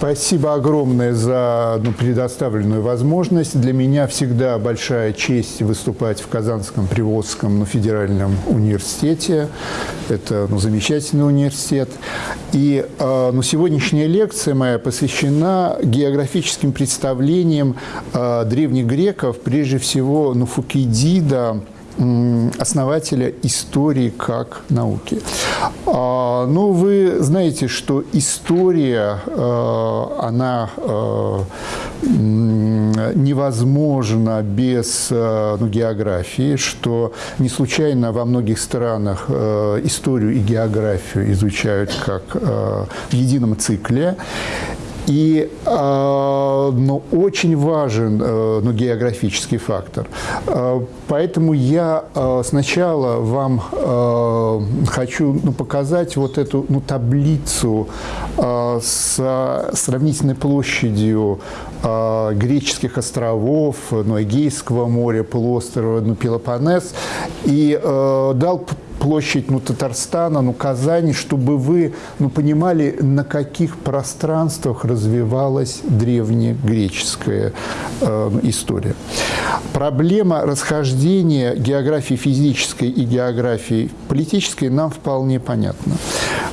Спасибо огромное за ну, предоставленную возможность. Для меня всегда большая честь выступать в Казанском Приволжском ну, федеральном университете. Это ну, замечательный университет. И э, ну, сегодняшняя лекция моя посвящена географическим представлениям э, древних греков, прежде всего ну, Фукидида, основателя истории как науки. А, ну, вы знаете, что история, э, она э, невозможна без э, ну, географии, что не случайно во многих странах историю и географию изучают как в едином цикле. И ну, очень важен э, ну, географический фактор. Э, поэтому я э, сначала вам хочу ну, показать вот эту ну, таблицу с сравнительной площадью греческих островов, ну, Эгейского моря, полуострова ну, Пелопоннес, и э, дал площадь ну, Татарстана, ну, Казани, чтобы вы ну, понимали, на каких пространствах развивалась древнегреческая э, история. Проблема расхождения географии физической и географии политической нам вполне понятна.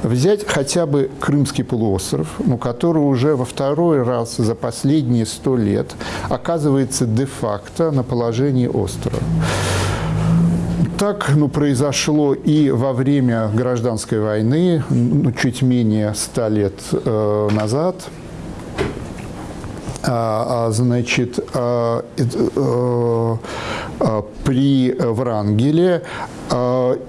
Взять хотя бы Крымский полуостров, ну, который уже во второй раз за последние сто лет оказывается де-факто на положении острова. Так ну, произошло и во время гражданской войны, ну, чуть менее ста лет э, назад. А, а, значит, а, э, э, при Врангеле.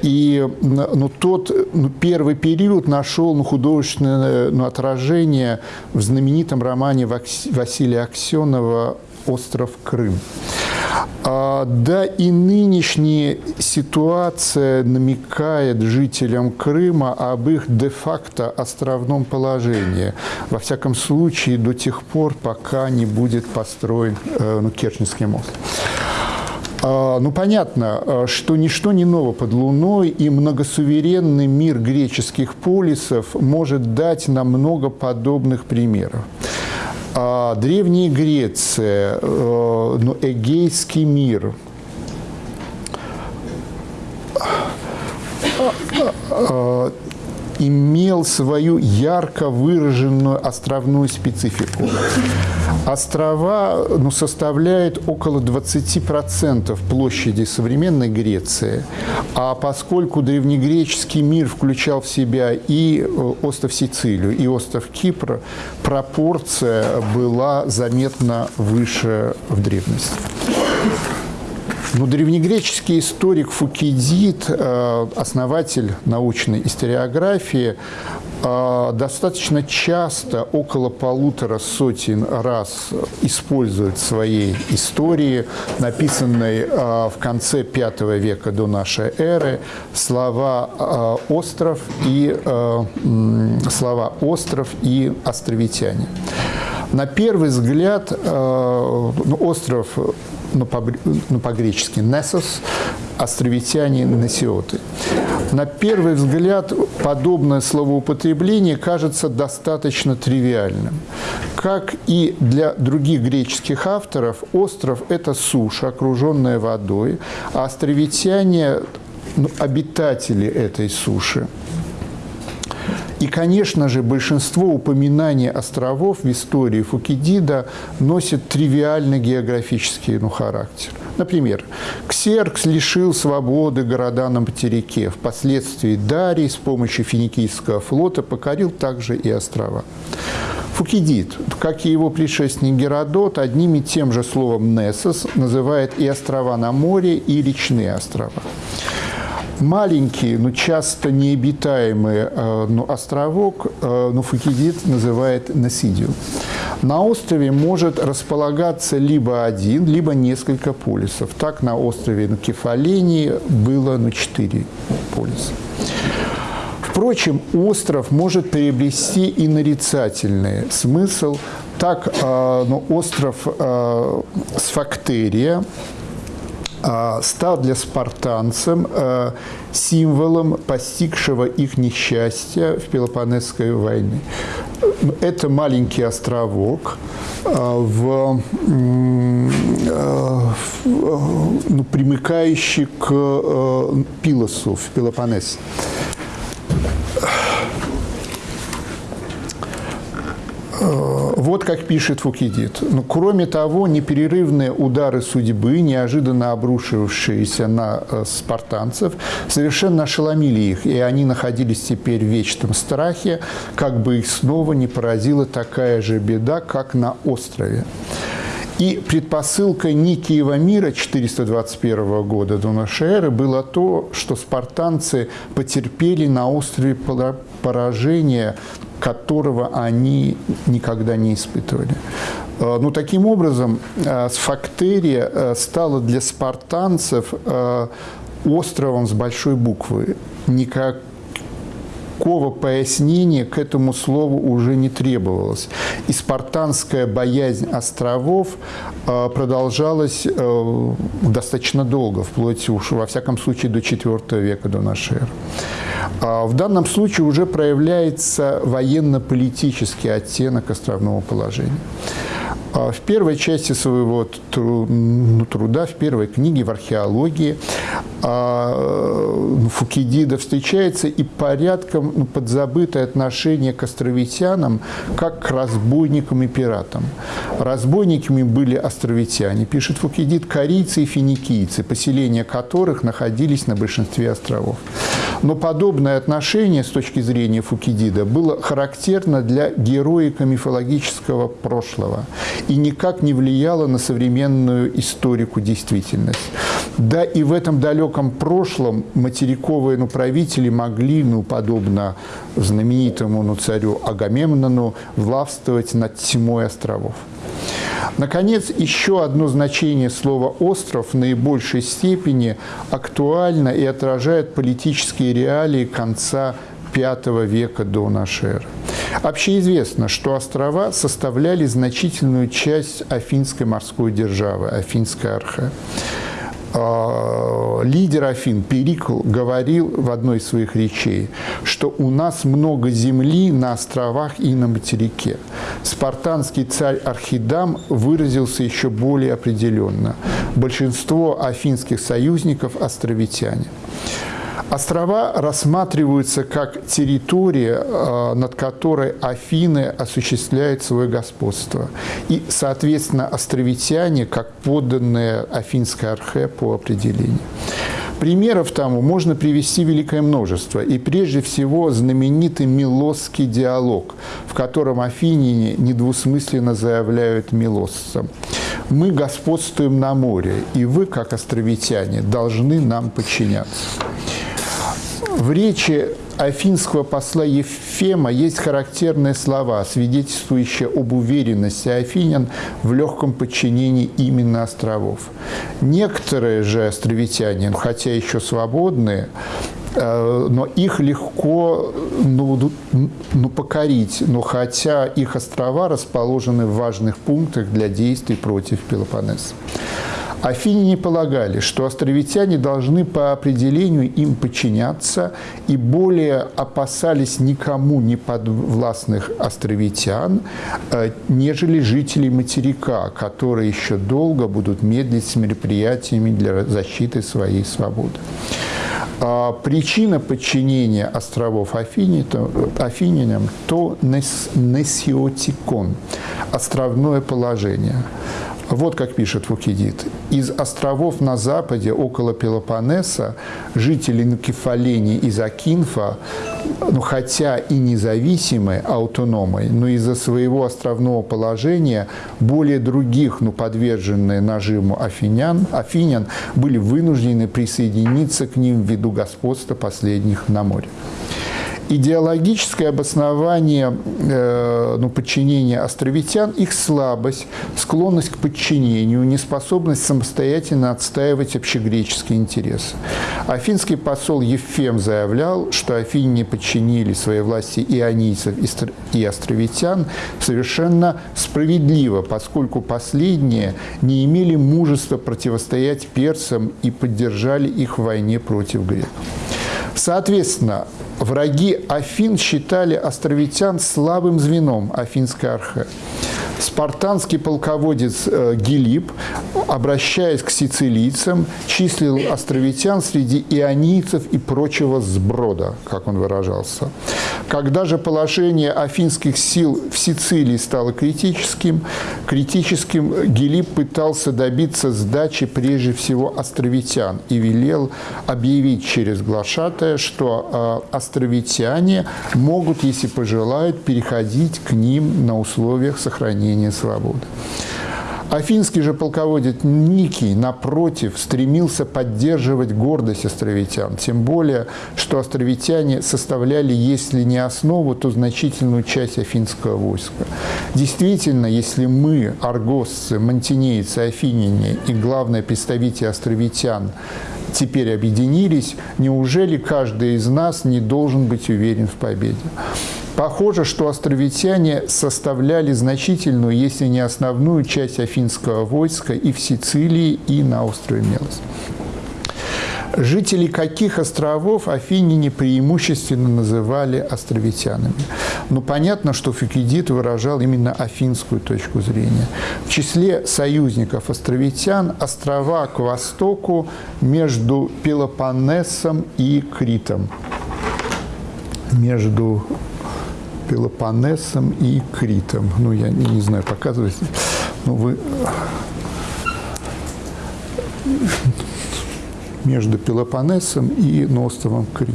И ну, тот ну, первый период нашел ну, художественное ну, отражение в знаменитом романе Василия Аксенова «Остров Крым». А, да и нынешняя ситуация намекает жителям Крыма об их де-факто островном положении. Во всяком случае, до тех пор, пока не будет построен э, ну, Керченский мост. А, ну, понятно, э, что ничто не ново под Луной, и многосуверенный мир греческих полисов может дать нам много подобных примеров. А Древняя Греция, э, ну, Эгейский мир, имел свою ярко выраженную островную специфику. Острова ну, составляют около 20% площади современной Греции, а поскольку древнегреческий мир включал в себя и э, остров Сицилию, и остров Кипр, пропорция была заметно выше в древности. Ну, древнегреческий историк Фукидид, э, основатель научной историографии, э, достаточно часто, около полутора сотен раз использует в своей истории, написанной э, в конце V века до нашей эры, слова «остров» и слова «остров» и «островитяне». На первый взгляд, ну, остров ну, по-гречески «несос», островитяне «несиоты». На первый взгляд подобное словоупотребление кажется достаточно тривиальным. Как и для других греческих авторов, остров – это суша, окруженная водой, а островитяне ну, – обитатели этой суши. И, конечно же, большинство упоминаний островов в истории Фукидида носит тривиальный географический ну, характер. Например, Ксеркс лишил свободы города на материке. Впоследствии Дарий с помощью финикийского флота покорил также и острова. Фукидид, как и его предшественник Геродот, одним и тем же словом «несос» называет и острова на море, и речные острова маленький, но часто необитаемый э, ну, островок э, ну, Фукидид называет Насидио. На острове может располагаться либо один, либо несколько полисов. Так на острове на Кефалении было ну, четыре полиса. Впрочем, остров может приобрести и нарицательный смысл. Так, э, ну, остров Сфактерия а, стал для спартанцев а, символом постигшего их несчастья в Пелопонесской войне. Это маленький островок а, в, ну, примыкающий к Пилосу в Пелопоннесе. Вот как пишет Фукидид. Но, ну, кроме того, непрерывные удары судьбы, неожиданно обрушившиеся на э, спартанцев, совершенно ошеломили их, и они находились теперь в вечном страхе, как бы их снова не поразила такая же беда, как на острове. И предпосылкой Никиева мира 421 года до нашей эры было то, что спартанцы потерпели на острове поражение которого они никогда не испытывали. Э, ну, таким образом, э, Сфактерия э, стала для спартанцев островом с большой буквы. Никак никакого пояснения к этому слову уже не требовалось. И спартанская боязнь островов продолжалась достаточно долго, вплоть уж, во всяком случае, до IV века до нашей эры. А в данном случае уже проявляется военно-политический оттенок островного положения. А в первой части своего ну, труда, в первой книге в археологии а, ну, Фукидида встречается и порядком ну, подзабытое отношение к островитянам как к разбойникам и пиратам. Разбойниками были островитяне, пишет Фукидид, корейцы и финикийцы, поселения которых находились на большинстве островов. Но подобное отношение с точки зрения Фукидида было характерно для героико-мифологического прошлого и никак не влияло на современную историку действительность. Да и в этом далеком прошлом материковые ну, правители могли, ну, подобно знаменитому ну, царю Агамемнону, властвовать над тьмой островов. Наконец, еще одно значение слова «остров» в наибольшей степени актуально и отражает политические реалии конца V века до эры. Общеизвестно, что острова составляли значительную часть Афинской морской державы, Афинской архе. А, лидер Афин Перикл говорил в одной из своих речей, что у нас много земли на островах и на материке. Спартанский царь Архидам выразился еще более определенно. Большинство афинских союзников – островитяне. Острова рассматриваются как территория, э, над которой Афины осуществляют свое господство. И, соответственно, островитяне как подданные Афинской архе по определению. Примеров тому можно привести великое множество, и прежде всего знаменитый Милосский диалог, в котором афиняне недвусмысленно заявляют милоссам. «Мы господствуем на море, и вы, как островитяне, должны нам подчиняться». В речи афинского посла Ефема есть характерные слова, свидетельствующие об уверенности афинян в легком подчинении именно островов. Некоторые же островитяне, хотя еще свободные, э, но их легко ну, ну, покорить, но хотя их острова расположены в важных пунктах для действий против Пелопоннеса. Афиняне полагали, что островитяне должны по определению им подчиняться и более опасались никому не подвластных островитян, э, нежели жителей материка, которые еще долго будут медлить с мероприятиями для защиты своей свободы. А причина подчинения островов Афининам – то несиотикон – островное положение – вот как пишет Фукидид. Из островов на западе, около Пелопоннеса, жители Накефалени и Закинфа, ну, хотя и независимые, аутономы, но из-за своего островного положения более других, ну, подверженные нажиму афинян, афинян, были вынуждены присоединиться к ним ввиду господства последних на море. Идеологическое обоснование э, ну, подчинения островитян – их слабость, склонность к подчинению, неспособность самостоятельно отстаивать общегреческие интересы. Афинский посол Ефем заявлял, что афиняне подчинили своей власти ионийцев и островитян совершенно справедливо, поскольку последние не имели мужества противостоять персам и поддержали их в войне против греков. Соответственно, враги Афин считали островитян слабым звеном афинской архе. Спартанский полководец э, Гилип, обращаясь к сицилийцам, числил островитян среди ионийцев и прочего сброда, как он выражался. Когда же положение афинских сил в Сицилии стало критическим, критическим Гилип пытался добиться сдачи прежде всего островитян и велел объявить через глашатая, что э, островитяне могут, если пожелают, переходить к ним на условиях сохранения свободы. Афинский же полководец Никий, напротив, стремился поддерживать гордость островитян, тем более, что островитяне составляли, если не основу, то значительную часть афинского войска. Действительно, если мы, аргосцы, мантинейцы, афиняне и главное представители островитян теперь объединились, неужели каждый из нас не должен быть уверен в победе? Похоже, что островитяне составляли значительную, если не основную часть афинского войска и в Сицилии, и на острове Мелос. Жители каких островов афиняне преимущественно называли островитянами? Ну, понятно, что Фукидид выражал именно афинскую точку зрения. В числе союзников островитян острова к востоку между Пелопоннесом и Критом. Между Пелопоннесом и Критом. Ну, я не, знаю, показывать. Ну, вы между Пелопоннесом и островом Крит.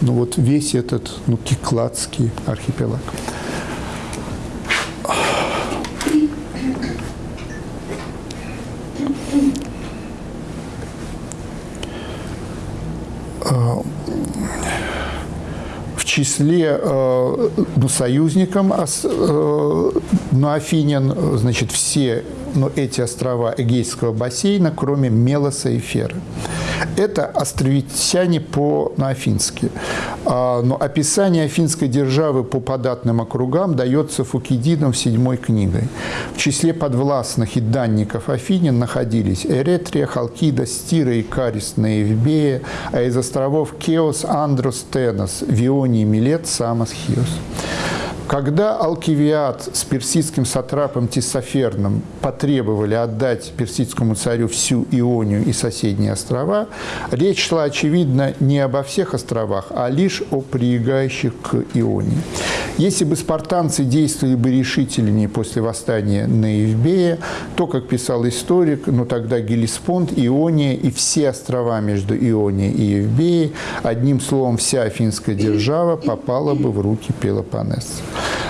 Ну, вот весь этот, ну, Кикладский архипелаг. числе э, ну, союзником э, ну, Афинин, значит, все ну, эти острова Эгейского бассейна, кроме Мелоса и Феры. Это островитяне по-афински. А, но описание афинской державы по податным округам дается Фукидидом в седьмой книгой. В числе подвластных и данников Афинин находились Эретрия, Халкида, Стира, Икарис, Наевбея, а из островов Кеос, Андрос, Тенос, Вионий, Милет, Самос, Хиос. Когда Алкивиад с персидским сатрапом Тисоферном потребовали отдать персидскому царю всю Ионию и соседние острова, речь шла, очевидно, не обо всех островах, а лишь о прилегающих к Ионии. Если бы спартанцы действовали бы решительнее после восстания на Евбея, то, как писал историк, ну тогда Гелиспонд, Иония и все острова между Ионией и Евбеей, одним словом, вся афинская держава попала бы в руки Пелопоннеса.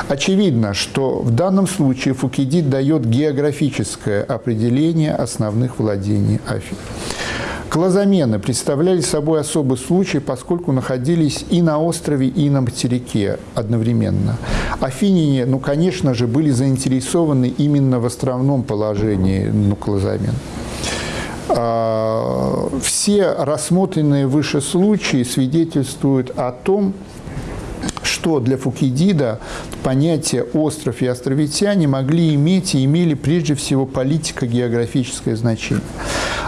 Очевидно, что в данном случае Фукидид дает географическое определение основных владений Афин. Клозамены представляли собой особый случай, поскольку находились и на острове, и на материке одновременно. Афиняне, ну, конечно же, были заинтересованы именно в островном положении ну, Клозамен. А, все рассмотренные выше случаи свидетельствуют о том, что для Фукидида понятие «остров» и «островитяне» могли иметь и имели прежде всего политико-географическое значение.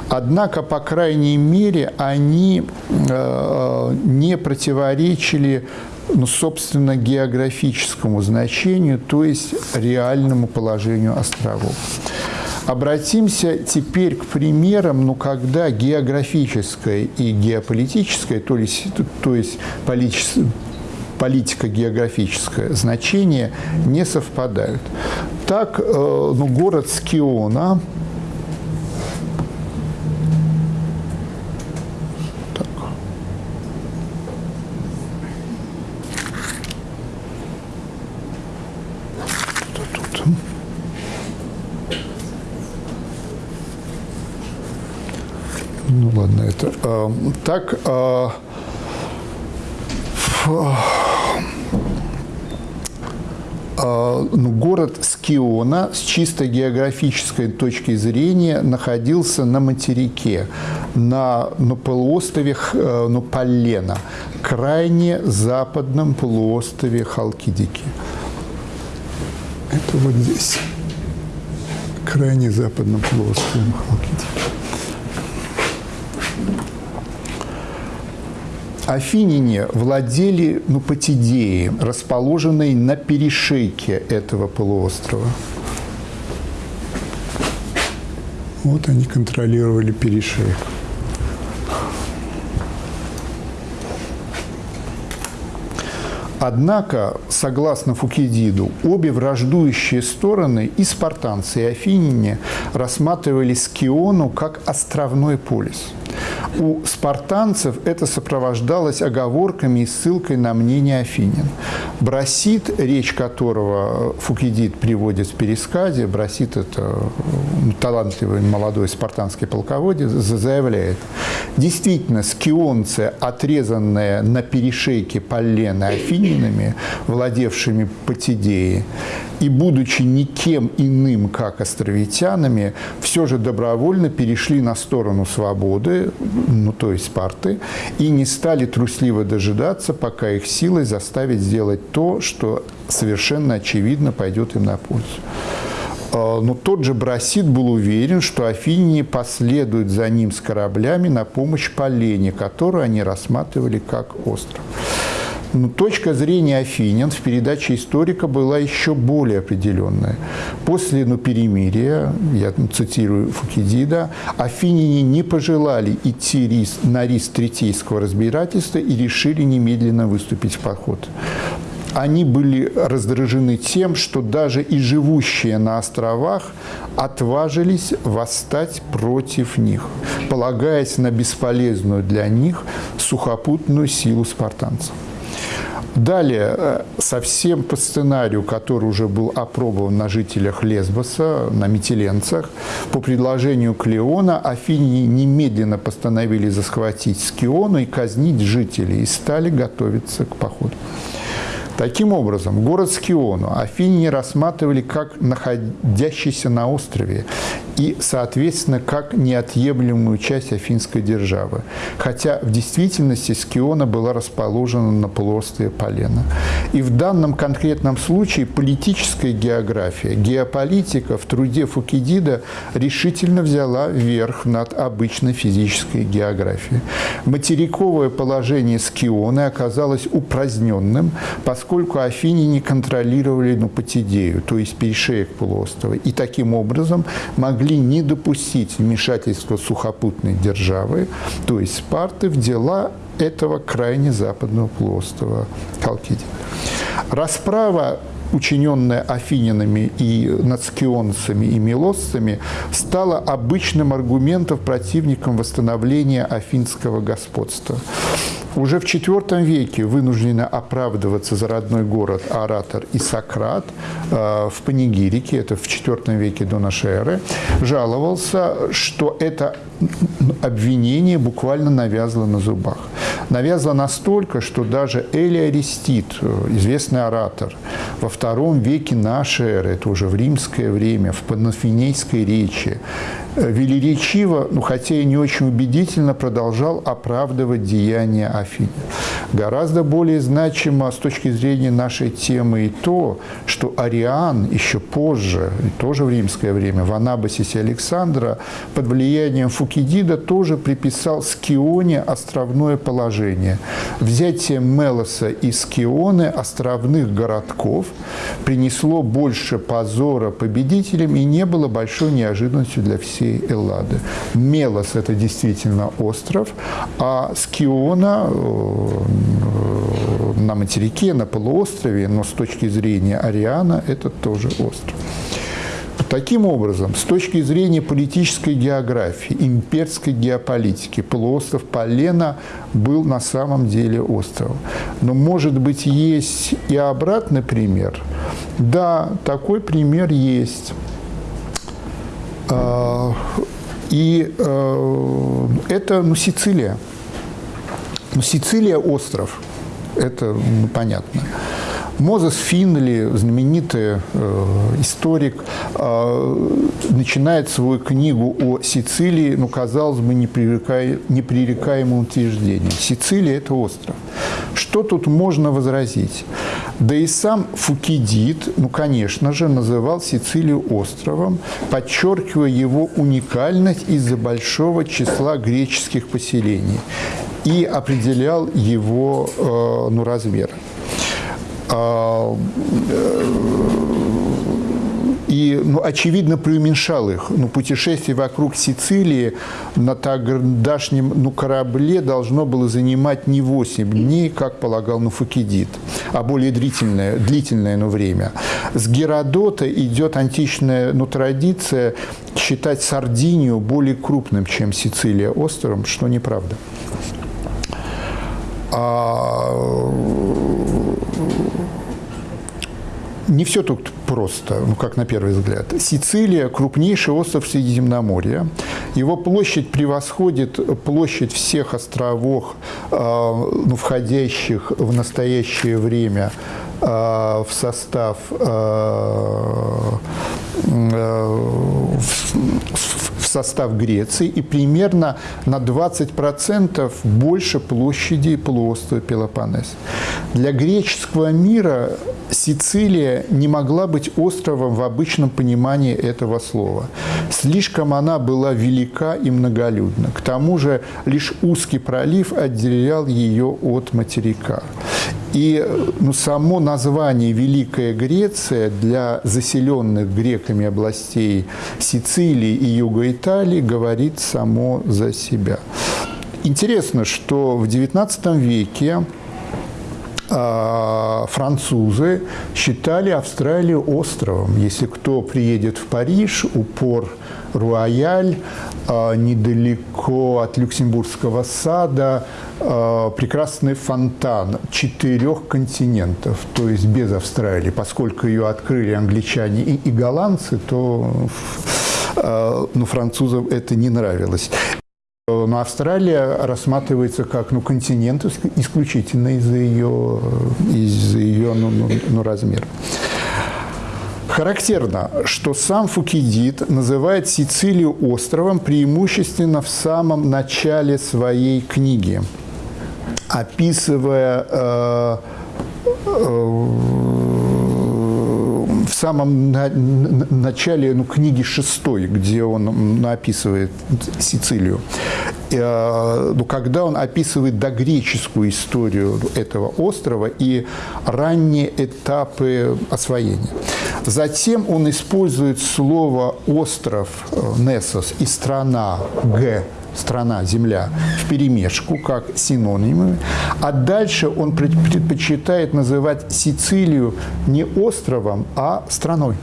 Однако, по крайней мере, они э, не противоречили ну, собственно, географическому значению, то есть реальному положению островов. Обратимся теперь к примерам, ну, когда географическое и геополитическое, то есть, то есть политико-географическое значение не совпадают. Так, э, ну, город Скиона Ну ладно, это э, так. Э, ну, город Скиона с чисто географической точки зрения находился на материке, на, на полуострове э, ну, Полена, крайне западном полуострове Халкидики. Это вот здесь, крайне западном полуострове Халкидики. Афиняне владели ну, Патидеей, расположенной на перешейке этого полуострова. Вот они контролировали перешейк. Однако, согласно Фукидиду, обе враждующие стороны, и спартанцы, и афиняне, рассматривали Скиону как островной полис – у спартанцев это сопровождалось оговорками и ссылкой на мнение Афинин. Брасит, речь которого Фукидид приводит в пересказе, Брасит – это талантливый молодой спартанский полководец, заявляет, действительно, скионцы, отрезанные на перешейке Поллены афининами, владевшими Патидеей, и будучи никем иным, как островитянами, все же добровольно перешли на сторону свободы, ну то есть Спарты, и не стали трусливо дожидаться, пока их силой заставить сделать то, что совершенно очевидно пойдет им на пользу. А, но тот же Брасид был уверен, что афиняне последуют за ним с кораблями на помощь Полене, которую они рассматривали как остров. Но ну, точка зрения Афинян в передаче историка была еще более определенная. После ну, перемирия, я цитирую Фукидида, афиняне не пожелали идти рис, на риск третейского разбирательства и решили немедленно выступить в поход они были раздражены тем, что даже и живущие на островах отважились восстать против них, полагаясь на бесполезную для них сухопутную силу спартанцев. Далее, э, совсем по сценарию, который уже был опробован на жителях Лесбоса, на метеленцах, по предложению Клеона Афини немедленно постановили захватить Скиону и казнить жителей, и стали готовиться к походу. Таким образом, город Скиону Афиняне рассматривали как находящийся на острове и, соответственно, как неотъемлемую часть афинской державы. Хотя в действительности Скиона была расположена на полуострове Полена. И в данном конкретном случае политическая география, геополитика в труде Фукидида решительно взяла верх над обычной физической географией. Материковое положение Скионы оказалось упраздненным, поскольку афиняне контролировали Нупатидею, то есть перешеек полуострова, и таким образом могли не допустить вмешательства сухопутной державы, то есть Спарты, в дела этого крайне западного полуострова Халкидия. Расправа учиненная афининами и нацкионцами и милосцами, стала обычным аргументом противникам восстановления афинского господства. Уже в IV веке вынуждены оправдываться за родной город оратор и Сократ э, в Панигирике, это в IV веке до нашей эры, жаловался, что это обвинение буквально навязло на зубах. Навязло настолько, что даже Эли Аристид, э, известный оратор, во II веке нашей эры, это уже в римское время, в панафинейской речи, велеречиво, ну, хотя и не очень убедительно, продолжал оправдывать деяния Афины. Гораздо более значимо с точки зрения нашей темы и то, что Ариан еще позже, тоже в римское время, в Анабасисе Александра, под влиянием Фукидида тоже приписал Скионе островное положение. Взятие Мелоса и Скионы, островных городков, принесло больше позора победителям и не было большой неожиданностью для всей Эллады. Мелос – это действительно остров, а Скиона на материке, на полуострове, но с точки зрения Ариана – это тоже остров. Таким образом, с точки зрения политической географии, имперской геополитики, полуостров Полена был на самом деле островом. Но, может быть, есть и обратный пример? Да, такой пример есть. А, и э, это ну, Сицилия. Ну, Сицилия – остров. Это ну, понятно. Мозес Финли, знаменитый э, историк, э, начинает свою книгу о Сицилии, ну, казалось бы, непререкаемым утверждением. Сицилия – это остров. Что тут можно возразить? Да и сам Фукидид, ну, конечно же, называл Сицилию островом, подчеркивая его уникальность из-за большого числа греческих поселений и определял его э, ну, размер. А, э, и, ну, очевидно, преуменьшал их. Ну, путешествие вокруг Сицилии на тогдашнем ну, корабле должно было занимать не 8 дней, как полагал Нуфакидид, а более длительное, длительное ну, время. С Геродота идет античная ну, традиция считать Сардинию более крупным, чем Сицилия островом, что неправда. А не все тут просто, ну, как на первый взгляд. Сицилия – крупнейший остров Средиземноморья. Его площадь превосходит площадь всех островов, э, ну, входящих в настоящее время э, в состав э, в состав Греции и примерно на 20% больше площади полуострова Пелопоннес. Для греческого мира Сицилия не могла быть островом в обычном понимании этого слова. Слишком она была велика и многолюдна. К тому же лишь узкий пролив отделял ее от материка. И ну, само название «Великая Греция» для заселенных греками областей Сицилии и Юга Италии говорит само за себя. Интересно, что в XIX веке а, французы считали Австралию островом. Если кто приедет в Париж, упор Руаяль, а, недалеко от Люксембургского сада, а, прекрасный фонтан четырех континентов, то есть без Австралии. Поскольку ее открыли англичане и, и голландцы, то ну, французам это не нравилось. Но Австралия рассматривается как ну, континент исключительно из-за ее, из ее ну, ну, ну, размера. Характерно, что сам Фукидид называет Сицилию островом преимущественно в самом начале своей книги, описывая э, э, самом на, начале ну, книги шестой, где он описывает Сицилию, э, ну, когда он описывает догреческую историю этого острова и ранние этапы освоения. Затем он использует слово «остров» э, Несос и «страна» Г страна, земля в перемешку, как синонимы, а дальше он предпочитает называть Сицилию не островом, а страной.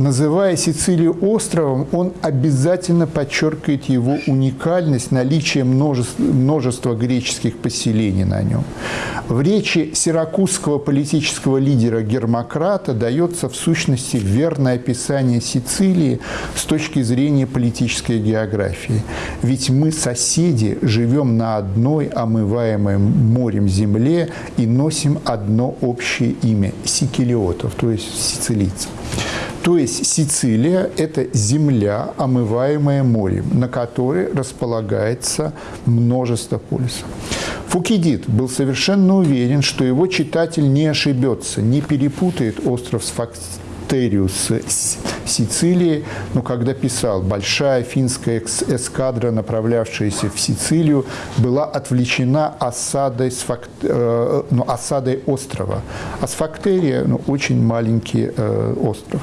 Называя Сицилию островом, он обязательно подчеркивает его уникальность, наличие множества, множества греческих поселений на нем. В речи сиракузского политического лидера Гермократа дается в сущности верное описание Сицилии с точки зрения политической географии. Ведь мы, соседи, живем на одной омываемой морем земле и носим одно общее имя – сикелиотов, то есть сицилийцев. То есть Сицилия – это земля, омываемая морем, на которой располагается множество полисов. Фукидид был совершенно уверен, что его читатель не ошибется, не перепутает остров с Фактериус Сицилии, но когда писал «Большая финская эскадра, направлявшаяся в Сицилию, была отвлечена осадой, с фак... э, ну, осадой острова». А с Фактерия ну, очень маленький э, остров.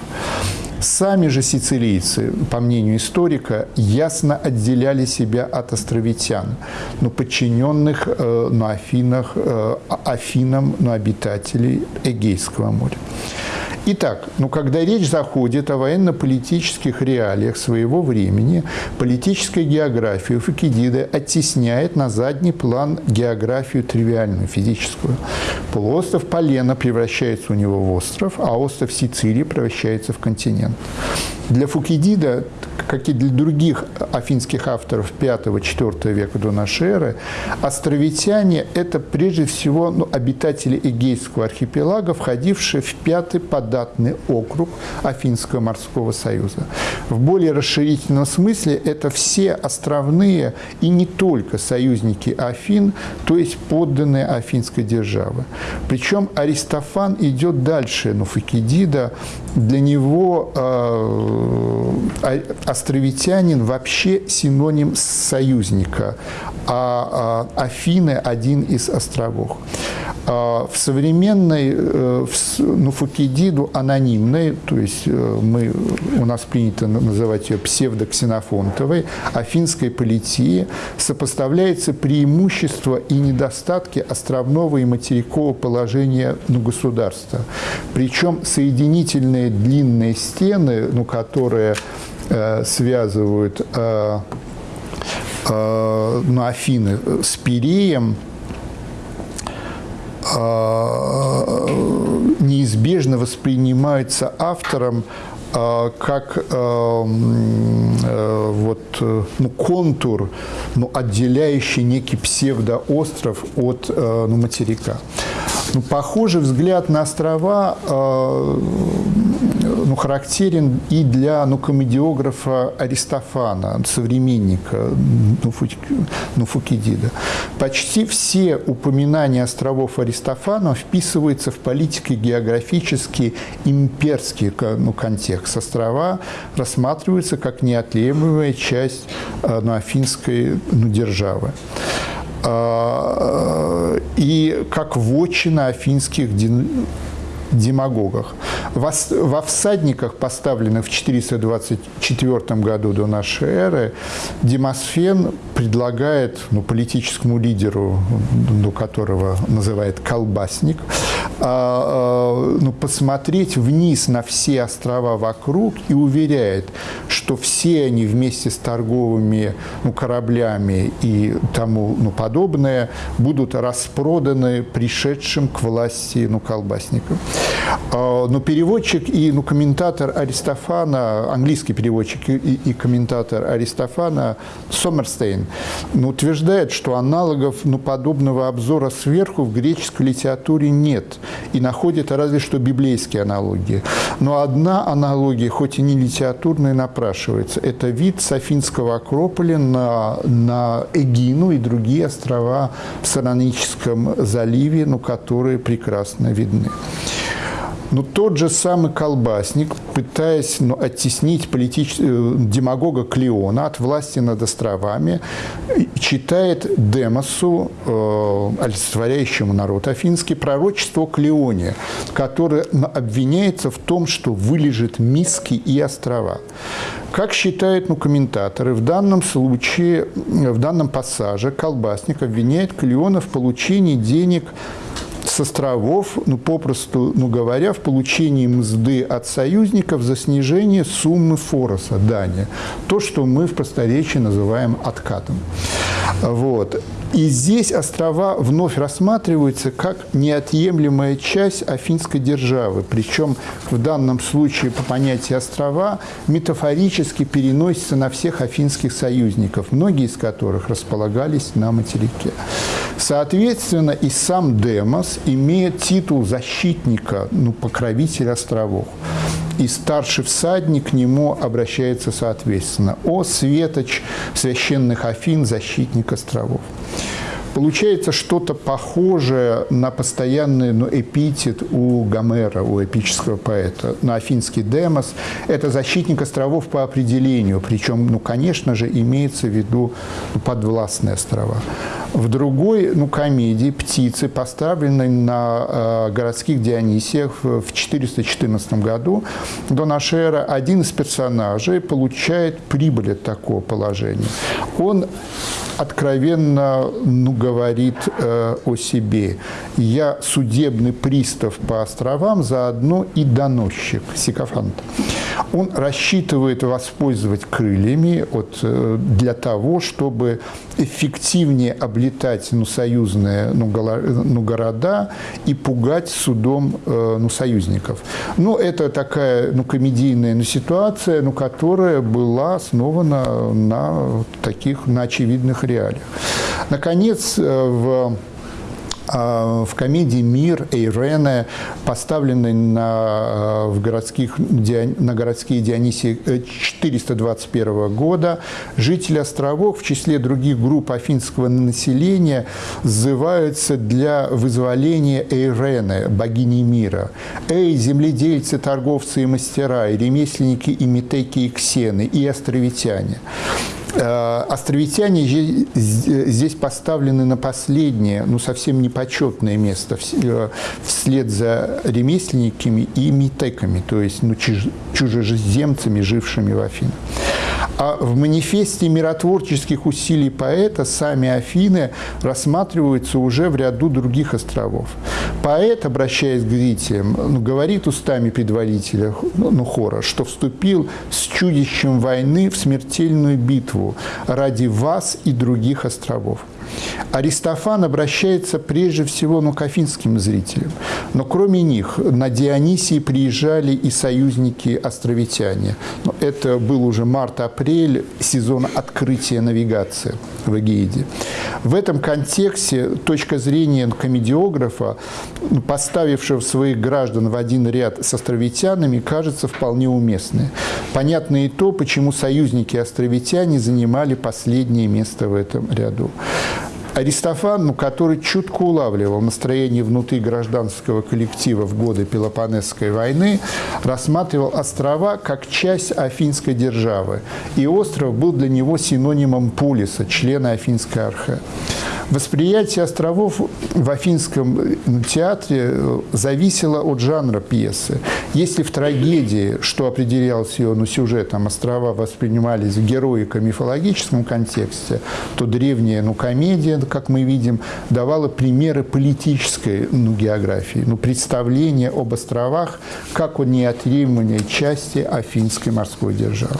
Сами же сицилийцы, по мнению историка, ясно отделяли себя от островитян, но подчиненных э, на Афинах, э, Афинам, на обитателей Эгейского моря. Итак, ну, когда речь заходит о военно-политических реалиях своего времени, политическая география Фукидида оттесняет на задний план географию тривиальную, физическую. Полуостров Полена превращается у него в остров, а остров Сицилии превращается в континент. Для Фукидида как и для других афинских авторов 5-4 века до эры, островитяне – это прежде всего ну, обитатели Эгейского архипелага, входившие в пятый податный округ Афинского морского союза. В более расширительном смысле это все островные и не только союзники Афин, то есть подданные Афинской державы. Причем Аристофан идет дальше Нуфакидида. Для него э, островитянин вообще синоним союзника, а, а Афины – один из островов. А в современной, э, ну, Фукидиду анонимной, то есть э, мы, у нас принято называть ее псевдоксенофонтовой, афинской политии сопоставляется преимущество и недостатки островного и материкового положения ну, государства. Причем соединительные длинные стены, ну, которые связывают э, э, ну, Афины с Пиреем, неизбежно воспринимается автором как э, вот, э, ну, контур, ну, отделяющий некий псевдоостров от э, ну, материка. Ну, похожий взгляд на острова характерен и для ну, комедиографа Аристофана, современника ну, Фукидида. Почти все упоминания островов Аристофана вписываются в политико-географический имперский ну, контекст. Острова рассматриваются как неотъемлемая часть э, ну, афинской ну, державы а, и как вотчина афинских демагогах. Во всадниках, поставленных в 424 году до нашей эры, Демосфен предлагает ну, политическому лидеру, ну, которого называет колбасник, а, а, ну, посмотреть вниз на все острова вокруг и уверяет, что все они вместе с торговыми ну, кораблями и тому ну, подобное будут распроданы пришедшим к власти ну, колбасникам. А, но переводчик и ну, комментатор Аристофана, английский переводчик и, и комментатор Аристофана Сомерстейн ну, утверждает, что аналогов ну, подобного обзора сверху в греческой литературе нет и находит разве что библейские аналогии. Но одна аналогия, хоть и не литературная, напрашивается. Это вид Софинского Акрополя на, на Эгину и другие острова в Сароническом заливе, ну, которые прекрасно видны. Но тот же самый колбасник, пытаясь ну, оттеснить политич... Э, демагога Клеона от власти над островами, читает Демосу, э, олицетворяющему народ афинский, пророчество о Клеоне, которое обвиняется в том, что вылежит миски и острова. Как считают ну, комментаторы, в данном случае, в данном пассаже колбасник обвиняет Клеона в получении денег с островов, ну, попросту ну, говоря, в получении мзды от союзников за снижение суммы фороса, дани. То, что мы в просторечии называем откатом. Вот. И здесь острова вновь рассматриваются как неотъемлемая часть афинской державы. Причем в данном случае по понятию острова метафорически переносится на всех афинских союзников, многие из которых располагались на материке. Соответственно, и сам Демос имеет титул защитника, ну, покровителя островов. И старший всадник к нему обращается соответственно. «О, светоч священных Афин, защитник островов». Получается что-то похожее на постоянный ну, эпитет у Гомера, у эпического поэта. На афинский демос – это защитник островов по определению, причем, ну, конечно же, имеется в виду ну, подвластные острова. В другой ну, комедии «Птицы», поставленной на э, городских Дионисиях в 414 году до нашей эры, один из персонажей получает прибыль от такого положения. Он откровенно ну, говорит э, о себе. Я судебный пристав по островам, заодно и доносчик, сикофант. Он рассчитывает воспользовать крыльями от, э, для того, чтобы эффективнее облетать ну, союзные ну, ну, города и пугать судом э, ну, союзников. Ну, это такая ну, комедийная ну, ситуация, ну, которая была основана на таких, на очевидных реалиях. Наконец, в а, в комедии «Мир» Эйрене, поставленной на, в городских, на городские Дионисии 421 э, года, жители островов в числе других групп афинского населения зываются для вызволения Эйрене, богини мира. «Эй, земледельцы, торговцы и мастера, и ремесленники, и метеки, и ксены, и островитяне!» Э, островитяне здесь поставлены на последнее, ну совсем непочетное место э, вслед за ремесленниками и митеками, то есть ну, чужеземцами, жившими в Афинах. А в манифесте миротворческих усилий поэта сами Афины рассматриваются уже в ряду других островов. Поэт, обращаясь к зрителям, ну, говорит устами предводителя ну, ну, хора, что вступил с чудищем войны в смертельную битву ради вас и других островов. Аристофан обращается прежде всего ну, к афинским зрителям. Но кроме них на Дионисии приезжали и союзники-островитяне. Ну, это был уже март-апрель, сезон открытия навигации в Эгеиде. В этом контексте точка зрения комедиографа, поставившего своих граждан в один ряд с островитянами, кажется вполне уместной. Понятно и то, почему союзники-островитяне занимали последнее место в этом ряду. Аристофан, ну, который чутко улавливал настроение внутри гражданского коллектива в годы Пелопонесской войны, рассматривал острова как часть афинской державы. И остров был для него синонимом полиса, члена афинской архе. Восприятие островов в Афинском театре э, зависело от жанра пьесы. Если в трагедии, что определялось ее ну, сюжетом, острова воспринимались в героико-мифологическом контексте, то древняя ну, комедия, как мы видим, давала примеры политической ну, географии, ну, представление об островах как о неотъемлемой части афинской морской державы.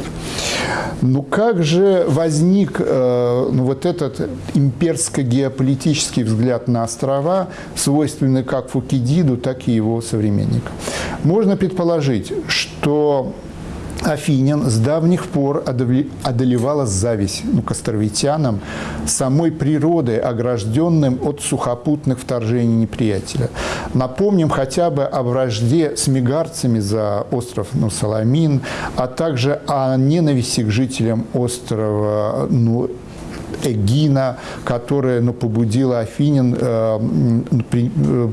Ну как же возник э, ну, вот этот имперско геополитический взгляд на острова, свойственный как Фукидиду, так и его современникам. Можно предположить, что Афинян с давних пор одолевала зависть ну, к островитянам самой природой, огражденным от сухопутных вторжений неприятеля. Напомним хотя бы о вражде с мигарцами за остров ну, Саламин, а также о ненависти к жителям острова ну, Эгина, которая ну, побудила Афинин э, э,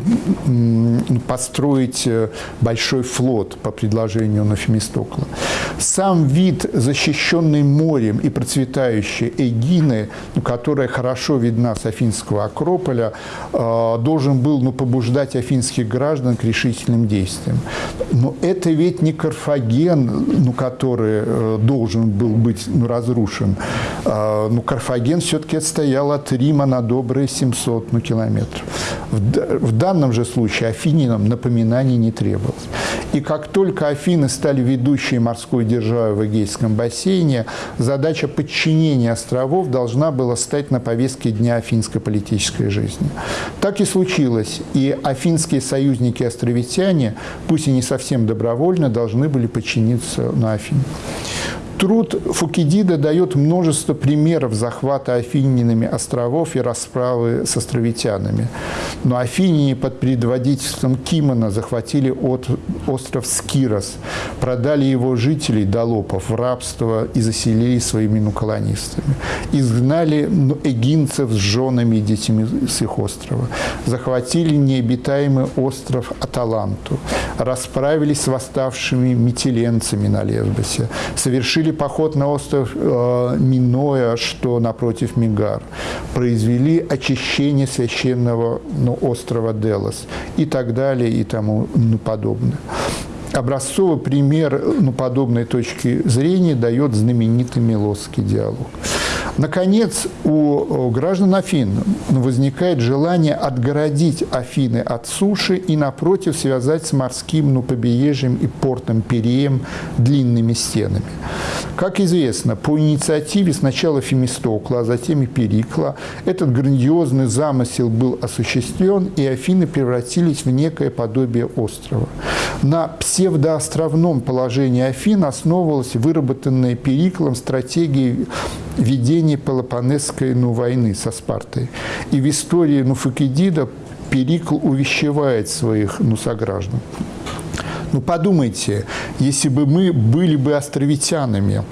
построить э, большой флот по предложению Нафемистокла. Сам вид, защищенный морем и процветающей Эгины, ну, которая хорошо видна с Афинского Акрополя, э, должен был ну, побуждать афинских граждан к решительным действиям. Но это ведь не Карфаген, ну, который э, должен был быть ну, разрушен. Э, ну, Карфаген Карфаген все-таки отстоял от Рима на добрые 700 ну, километров. В, в данном же случае афининам напоминаний не требовалось. И как только Афины стали ведущей морской державой в Эгейском бассейне, задача подчинения островов должна была стать на повестке дня афинской политической жизни. Так и случилось. И афинские союзники-островитяне, пусть и не совсем добровольно, должны были подчиниться на Афине. Труд Фукидида дает множество примеров захвата афининами островов и расправы с островитянами. Но афиняне под предводительством Кимона захватили от, остров Скирос, продали его жителей, долопов, в рабство и заселили своими ну, колонистами. Изгнали эгинцев с женами и детьми с их острова. Захватили необитаемый остров Аталанту. Расправились с восставшими метеленцами на Лесбосе. Совершили совершили поход на остров э, Миноя, что напротив Мигар, произвели очищение священного ну, острова Делос и так далее и тому подобное. Образцовый пример ну, подобной точки зрения дает знаменитый Милосский диалог. Наконец, у граждан Афин возникает желание отгородить Афины от суши и, напротив, связать с морским ну, побережьем и портом Переем длинными стенами. Как известно, по инициативе сначала Фемистокла, а затем и Перикла этот грандиозный замысел был осуществлен, и Афины превратились в некое подобие острова. На псевдоостровном положении Афин основывалась выработанная Периклом стратегия ведения Пелопонесской ну, войны со Спартой. И в истории Нуфакидида Перикл увещевает своих ну, сограждан. Ну подумайте, если бы мы были бы островитянами,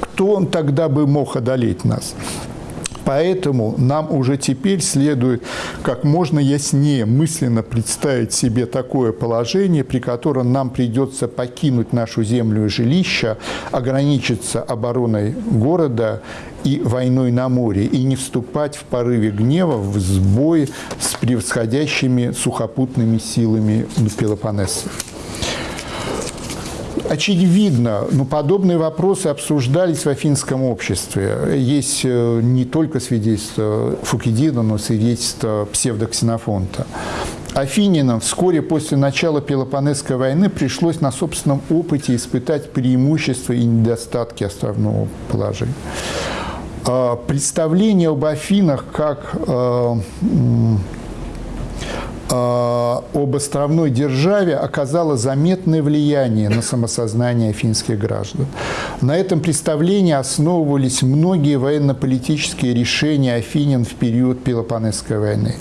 кто он тогда бы мог одолеть нас? Поэтому нам уже теперь следует как можно яснее мысленно представить себе такое положение, при котором нам придется покинуть нашу землю и жилище, ограничиться обороной города и войной на море, и не вступать в порыве гнева в сбой с превосходящими сухопутными силами Пелопоннеса. Очевидно, но подобные вопросы обсуждались в афинском обществе. Есть э, не только свидетельство Фукидида, но свидетельство псевдоксенофонта. Афининам вскоре после начала Пелопонесской войны пришлось на собственном опыте испытать преимущества и недостатки островного положения. А, представление об Афинах как э, об островной державе оказало заметное влияние на самосознание финских граждан. На этом представлении основывались многие военно-политические решения афинян в период Пелопонесской войны.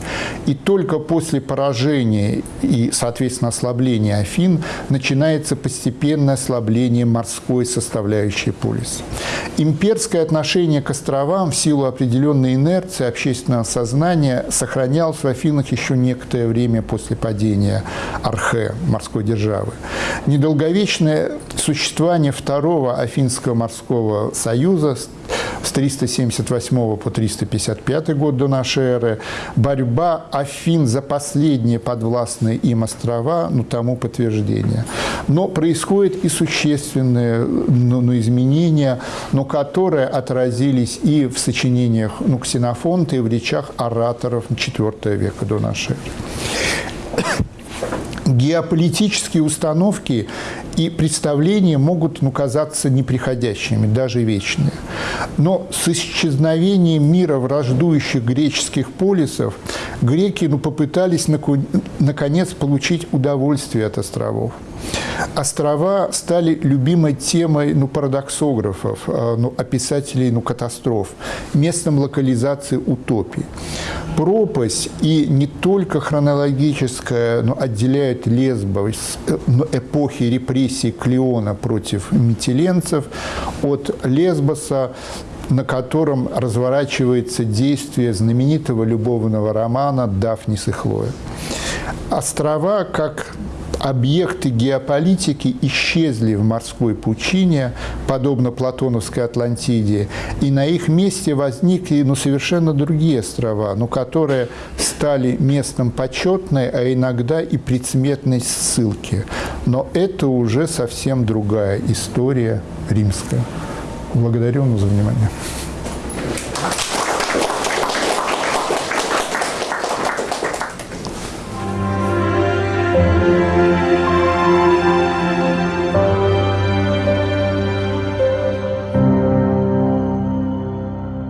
И только после поражения и, соответственно, ослабления Афин начинается постепенное ослабление морской составляющей полиса. Имперское отношение к островам в силу определенной инерции общественного сознания сохранялось в Афинах еще некоторое время время после падения Архе, морской державы. Недолговечное существование Второго Афинского морского союза с 378 по 355 год до нашей эры, борьба Афин за последние подвластные им острова, ну, тому подтверждение. Но происходят и существенные ну, ну, изменения, но которые отразились и в сочинениях ну, Ксенофонта, и в речах ораторов IV века до нашей эры геополитические установки и представления могут ну, казаться неприходящими, даже вечными. Но с исчезновением мира враждующих греческих полисов греки ну, попытались наконец получить удовольствие от островов. Острова стали любимой темой ну, парадоксографов, а, ну, описателей ну, катастроф, местом локализации утопий. Пропасть и не только хронологическая но Лесбо ну, эпохи репрессий Клеона против метеленцев от Лесбоса на котором разворачивается действие знаменитого любовного романа «Дафнис и Хлоя». Острова, как объекты геополитики исчезли в морской пучине, подобно Платоновской Атлантиде, и на их месте возникли ну, совершенно другие острова, но которые стали местом почетной, а иногда и предсмертной ссылки. Но это уже совсем другая история римская. Благодарю вас за внимание.